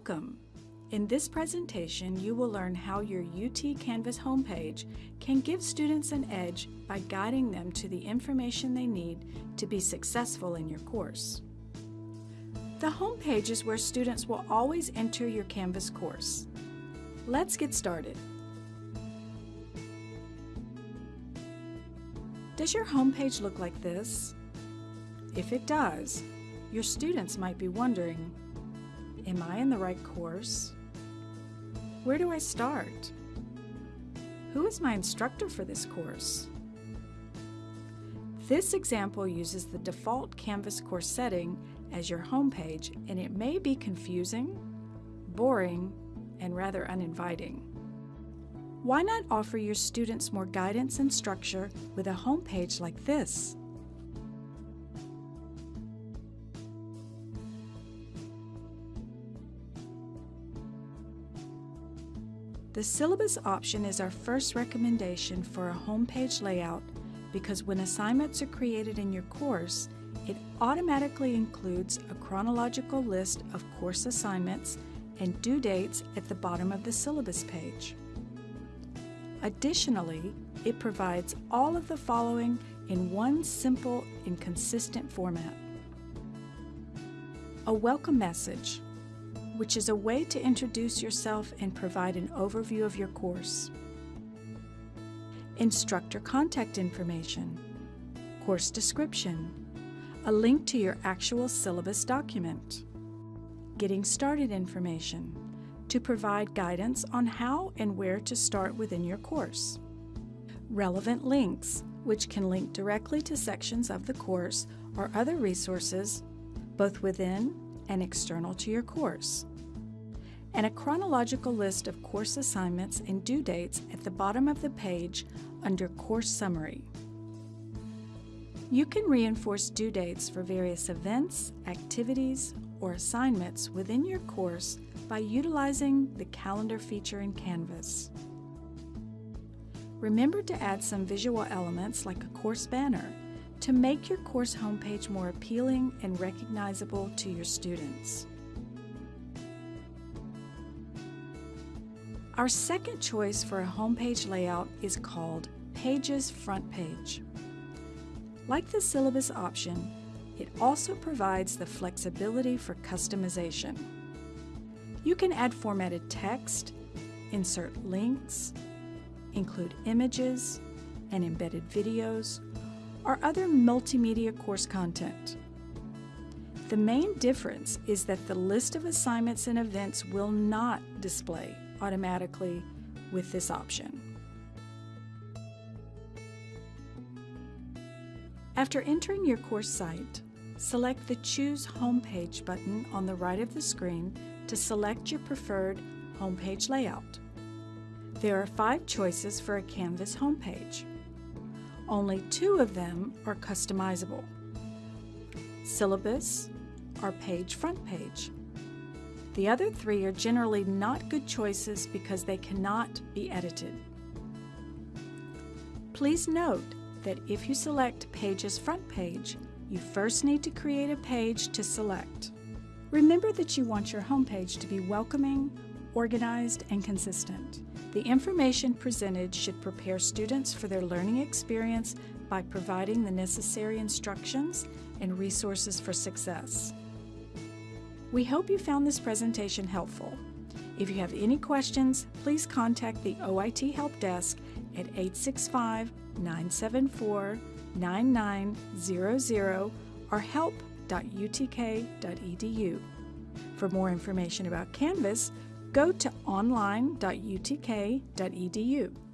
Welcome! In this presentation, you will learn how your UT Canvas homepage can give students an edge by guiding them to the information they need to be successful in your course. The homepage is where students will always enter your Canvas course. Let's get started. Does your homepage look like this? If it does, your students might be wondering, Am I in the right course? Where do I start? Who is my instructor for this course? This example uses the default Canvas course setting as your homepage and it may be confusing, boring, and rather uninviting. Why not offer your students more guidance and structure with a homepage like this? The syllabus option is our first recommendation for a homepage layout because when assignments are created in your course, it automatically includes a chronological list of course assignments and due dates at the bottom of the syllabus page. Additionally, it provides all of the following in one simple and consistent format. A welcome message, which is a way to introduce yourself and provide an overview of your course. Instructor contact information, course description, a link to your actual syllabus document, getting started information to provide guidance on how and where to start within your course, relevant links, which can link directly to sections of the course or other resources, both within and external to your course and a chronological list of course assignments and due dates at the bottom of the page under Course Summary. You can reinforce due dates for various events, activities, or assignments within your course by utilizing the calendar feature in Canvas. Remember to add some visual elements like a course banner to make your course homepage more appealing and recognizable to your students. Our second choice for a homepage layout is called Pages Front Page. Like the syllabus option, it also provides the flexibility for customization. You can add formatted text, insert links, include images and embedded videos, or other multimedia course content. The main difference is that the list of assignments and events will not display automatically with this option. After entering your course site, select the Choose Homepage button on the right of the screen to select your preferred homepage layout. There are five choices for a Canvas homepage. Only two of them are customizable. Syllabus or Page Front Page. The other three are generally not good choices because they cannot be edited. Please note that if you select Pages Front Page, you first need to create a page to select. Remember that you want your homepage to be welcoming, organized, and consistent. The information presented should prepare students for their learning experience by providing the necessary instructions and resources for success. We hope you found this presentation helpful. If you have any questions, please contact the OIT Help Desk at 865 974 9900 or help.utk.edu. For more information about Canvas, go to online.utk.edu.